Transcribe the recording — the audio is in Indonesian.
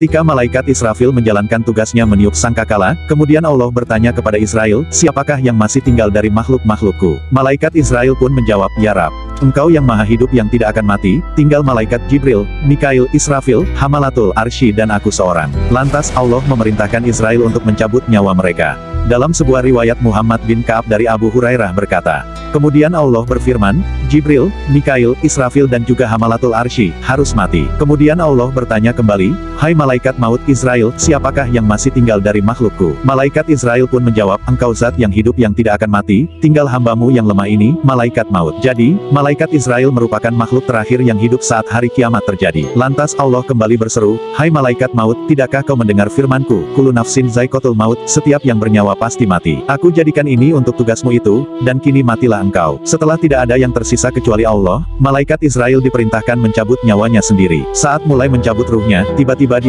Ketika malaikat Israfil menjalankan tugasnya meniup sangkakala, kemudian Allah bertanya kepada Israel, siapakah yang masih tinggal dari makhluk-makhlukku? Malaikat Israel pun menjawab, Ya Rab, engkau yang maha hidup yang tidak akan mati, tinggal malaikat Jibril, Mikail, Israfil, Hamalatul Arsy dan aku seorang. Lantas Allah memerintahkan Israel untuk mencabut nyawa mereka. Dalam sebuah riwayat Muhammad bin Ka'ab dari Abu Hurairah berkata, Kemudian Allah berfirman, Jibril, Mikail, Israfil dan juga Hamalatul Arsy, harus mati. Kemudian Allah bertanya kembali, Hai malaikat maut Israel, siapakah yang masih tinggal dari makhlukku? Malaikat Israel pun menjawab, engkau zat yang hidup yang tidak akan mati, tinggal hambamu yang lemah ini, malaikat maut. Jadi, malaikat Israel merupakan makhluk terakhir yang hidup saat hari kiamat terjadi. Lantas Allah kembali berseru, Hai malaikat maut, tidakkah kau mendengar firmanku, Kulu nafsin zaikotul maut, setiap yang bernyawa pasti mati. Aku jadikan ini untuk tugasmu itu, dan kini matilah engkau. Setelah tidak ada yang tersisa kecuali Allah, malaikat Israel diperintahkan mencabut nyawanya sendiri. Saat mulai mencabut ruhnya, tiba-tiba dia